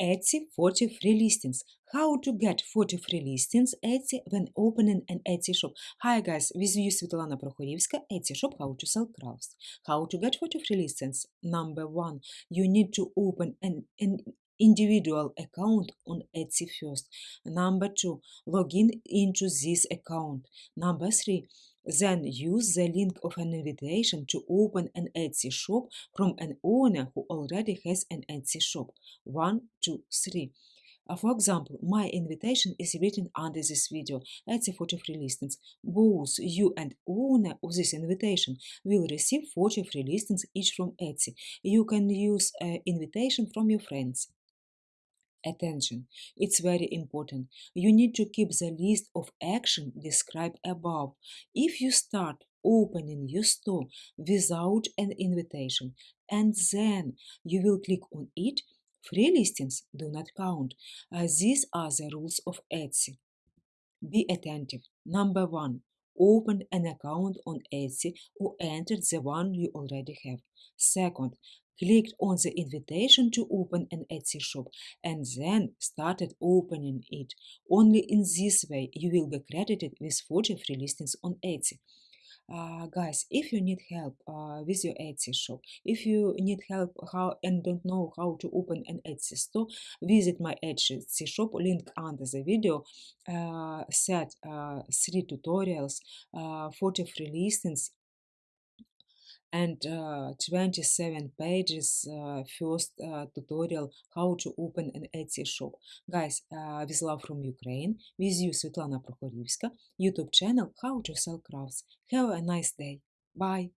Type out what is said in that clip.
Etsy 40 free listings. How to get 40 free listings Etsy when opening an Etsy shop. Hi guys, with you Svetlana Prokhorivska, Etsy shop How to Sell Crafts. How to get 40 free listings? Number one, you need to open an, an individual account on Etsy first. Number two, log in into this account. Number three, then use the link of an invitation to open an Etsy shop from an owner who already has an Etsy shop. One, two, three. Uh, for example, my invitation is written under this video, Etsy 40 free listings. Both you and owner of this invitation will receive 40 free listings each from Etsy. You can use an invitation from your friends. Attention, it's very important. You need to keep the list of action described above. If you start opening your store without an invitation and then you will click on it, free listings do not count. Uh, these are the rules of Etsy. Be attentive. Number one, open an account on Etsy or enter the one you already have. Second, clicked on the invitation to open an Etsy shop and then started opening it. Only in this way you will be credited with 40 free listings on Etsy. Uh, guys, if you need help uh, with your Etsy shop, if you need help how and don't know how to open an Etsy store, visit my Etsy shop link under the video. Uh, set uh, three tutorials, uh, 40 free listings, and uh, 27 pages uh, first uh, tutorial how to open an Etsy shop. Guys, uh, with love from Ukraine, with you Svetlana Prokhorivska, YouTube channel How to Sell Crafts. Have a nice day. Bye.